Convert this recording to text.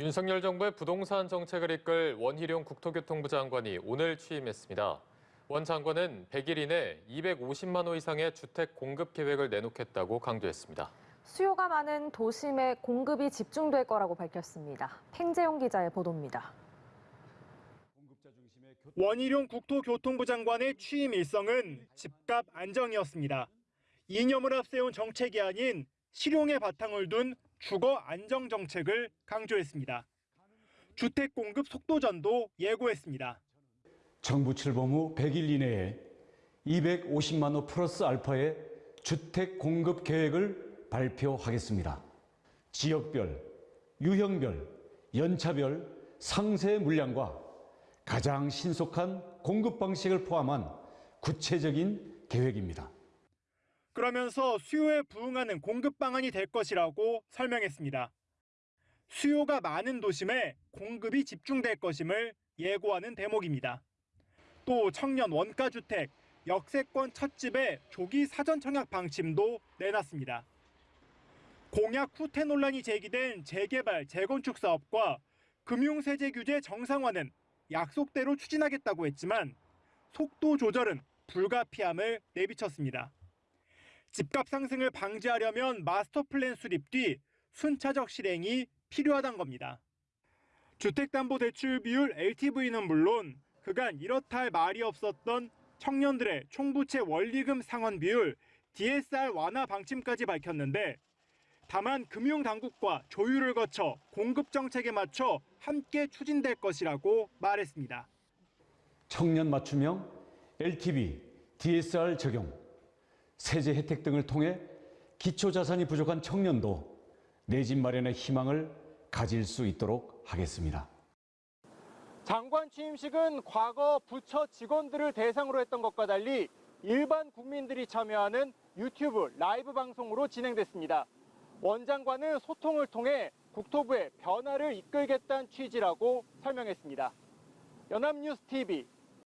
윤석열 정부의 부동산 정책을 이끌 원희룡 국토교통부 장관이 오늘 취임했습니다. 원 장관은 100일 이내 250만 호 이상의 주택 공급 계획을 내놓겠다고 강조했습니다. 수요가 많은 도심에 공급이 집중될 거라고 밝혔습니다. 팽재용 기자의 보도입니다. 원희룡 국토교통부 장관의 취임 일성은 집값 안정이었습니다. 이념을 앞세운 정책이 아닌 실용의 바탕을 둔 주거 안정 정책을 강조했습니다. 주택 공급 속도전도 예고했습니다. 정부 출범 후 100일 이내에 250만 호 플러스 알파의 주택 공급 계획을 발표하겠습니다. 지역별, 유형별, 연차별 상세 물량과 가장 신속한 공급 방식을 포함한 구체적인 계획입니다. 그러면서 수요에 부응하는 공급 방안이 될 것이라고 설명했습니다. 수요가 많은 도심에 공급이 집중될 것임을 예고하는 대목입니다. 또 청년 원가주택, 역세권 첫집의 조기 사전 청약 방침도 내놨습니다. 공약 후퇴 논란이 제기된 재개발, 재건축 사업과 금융세제 규제 정상화는 약속대로 추진하겠다고 했지만 속도 조절은 불가피함을 내비쳤습니다. 집값 상승을 방지하려면 마스터 플랜 수립 뒤 순차적 실행이 필요하단 겁니다. 주택담보대출 비율 LTV는 물론 그간 이렇다 할 말이 없었던 청년들의 총부채 원리금 상환 비율 DSR 완화 방침까지 밝혔는데 다만 금융당국과 조율을 거쳐 공급 정책에 맞춰 함께 추진될 것이라고 말했습니다. 청년 맞춤형 LTV, DSR 적용, 세제 혜택 등을 통해 기초 자산이 부족한 청년도 내 집 마련의 희망을 가질 수 있도록 하겠습니다. 장관 취임식은 과거 부처 직원들을 대상으로 했던 것과 달리 일반 국민들이 참여하는 유튜브 라이브 방송으로 진행됐습니다. 원 장관은 소통을 통해 국토부의 변화를 이끌겠다는 취지라고 설명했습니다. 연합뉴스 TV